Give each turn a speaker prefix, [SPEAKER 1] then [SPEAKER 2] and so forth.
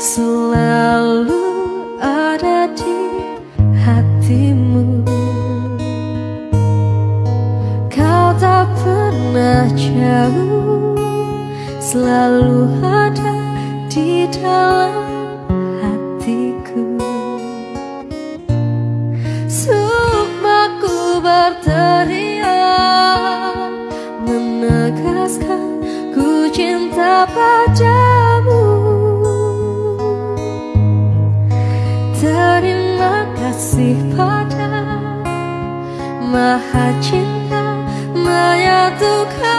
[SPEAKER 1] selalu ada di hatimu. Kau tak pernah jauh Selalu ada di dalam hatiku. Sukmaku berteriak Menegaskan ku cinta padamu. Terima kasih pada Maha Cinta menyatukan